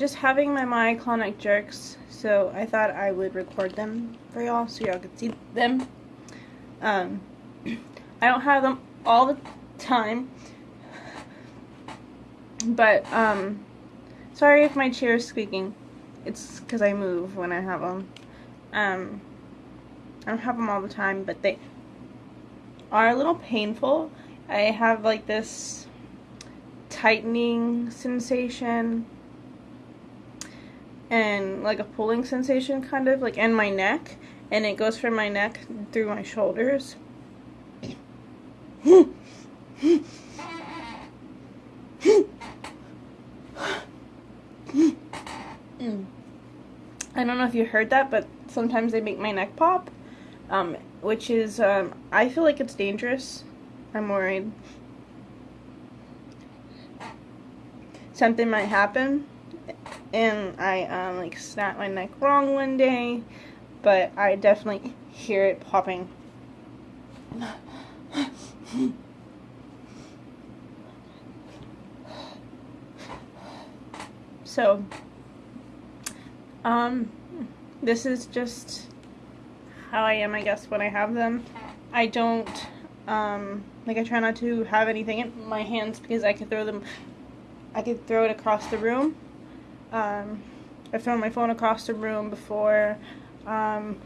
just having my myoclonic jerks, so I thought I would record them for y'all so y'all could see them. Um, I don't have them all the time, but um, sorry if my chair is squeaking. It's because I move when I have them. Um, I don't have them all the time, but they are a little painful. I have like this tightening sensation and like a pulling sensation kind of like in my neck and it goes from my neck through my shoulders. I don't know if you heard that, but sometimes they make my neck pop, um, which is, um, I feel like it's dangerous. I'm worried. Something might happen, and I, um, like, snapped my neck wrong one day, but I definitely hear it popping. So, um, this is just how I am, I guess, when I have them. I don't, um, like, I try not to have anything in my hands because I could throw them, I could throw it across the room. Um, I've thrown my phone across the room before. Um,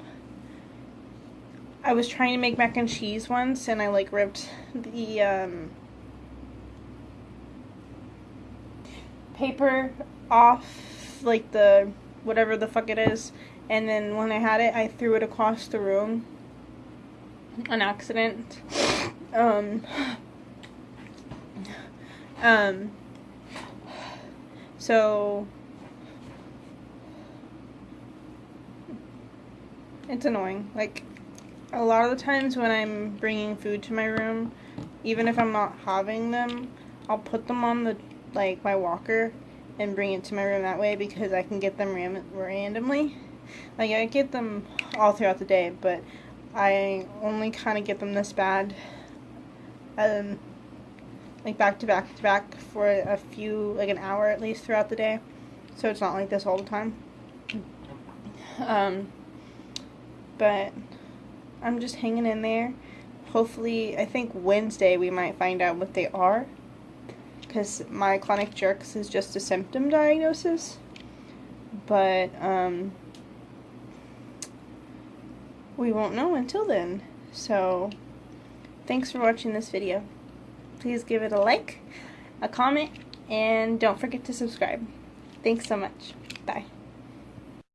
I was trying to make mac and cheese once and I, like, ripped the, um, paper off, like, the whatever the fuck it is. And then when I had it, I threw it across the room. An accident. Um, um, so, it's annoying. Like, a lot of the times when I'm bringing food to my room, even if I'm not having them, I'll put them on the, like, my walker and bring it to my room that way because I can get them ram randomly. Like I get them all throughout the day, but I only kind of get them this bad, um, like back to back to back for a few, like an hour at least throughout the day. So it's not like this all the time. Um, but I'm just hanging in there. Hopefully, I think Wednesday we might find out what they are because myoclonic jerks is just a symptom diagnosis. But, um, we won't know until then. So, thanks for watching this video. Please give it a like, a comment, and don't forget to subscribe. Thanks so much. Bye.